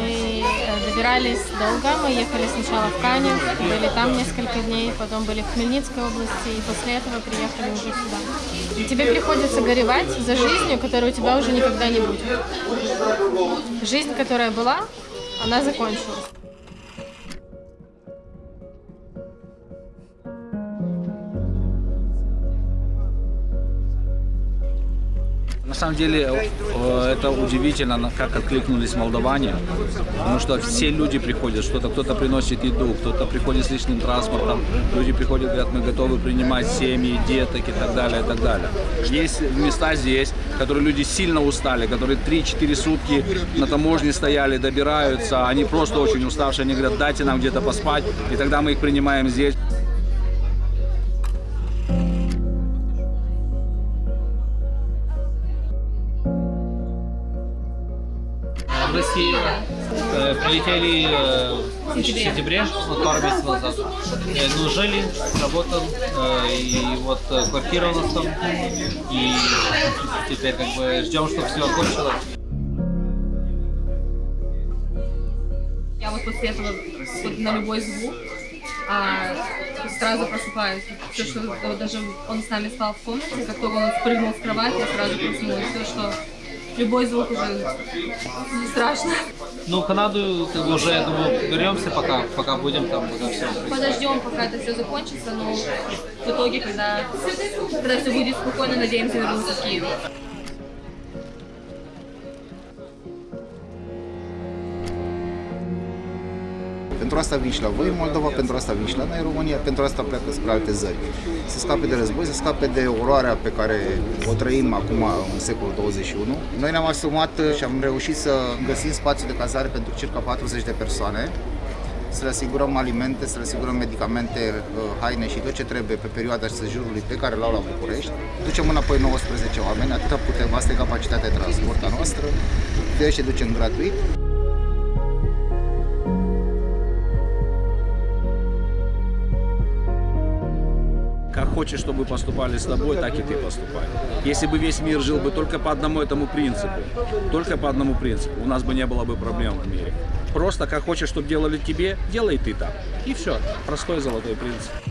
Мы э, добирались долго. Мы ехали сначала в Канев, были там несколько дней, потом были в Хмельницкой области, и после этого приехали уже сюда. И тебе приходится горевать за жизнью, которой у тебя уже никогда не будет. Жизнь, которая была, она закончилась. На самом деле э, это удивительно, как откликнулись молдаване, потому что все люди приходят, что-то кто-то приносит еду, кто-то приходит с личным транспортом, люди приходят, говорят, мы готовы принимать семьи, деток и так далее, и так далее. Есть места здесь, которые люди сильно устали, которые 3-4 сутки на таможне стояли, добираются, они просто очень уставшие, они говорят, дайте нам где-то поспать, и тогда мы их принимаем здесь. В России э, прилетели э, в сентябре, вот пару месяцев назад. Э, ну, жили, работал, и вот квартира у нас там. И теперь как бы ждем, чтобы все окончилось. Я вот после этого вот на любой звук а, сразу просыпаюсь. Все, что вот даже он с нами спал в комнате, как только он спрыгнул с кровати, я сразу проснулась. Все, что любой звук уже не страшно. Ну, Канаду как бы, уже, я думаю, беремся пока, пока будем там уже все. Подождем, пока это все закончится, но в итоге, когда, когда все будет спокойно, надеемся вернуться в Киев. Pentru asta vii și la voi în Moldova, pentru asta vii și la noi în România, pentru asta pleacă spre alte zări. Să scape de război, să scape de oroarea pe care o trăim acum în secolul 21. Noi ne-am asumat și am reușit să găsim spațiu de cazare pentru circa 40 de persoane, să le asigurăm alimente, să le asigurăm medicamente, haine și tot ce trebuie pe perioada sejurului pe care l-au la București. Ducem înapoi 19 oameni, atâta putem, asta e capacitatea de transport a noastră, de ăștia ducem gratuit. Хочешь, чтобы поступали с тобой, так и ты поступай. Если бы весь мир жил бы только по одному этому принципу, только по одному принципу, у нас бы не было бы проблем в мире. Просто как хочешь, чтобы делали тебе, делай ты так. И все. Простой золотой принцип.